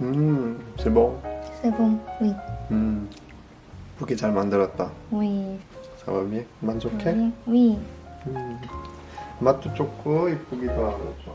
음, c'est bon. C'est bon, oui. 음, 이쁘게 잘 만들었다. Oui. Ça va bien? 만족해? Oui. 음, 맛도 좋고 이쁘기도 하고 좋아.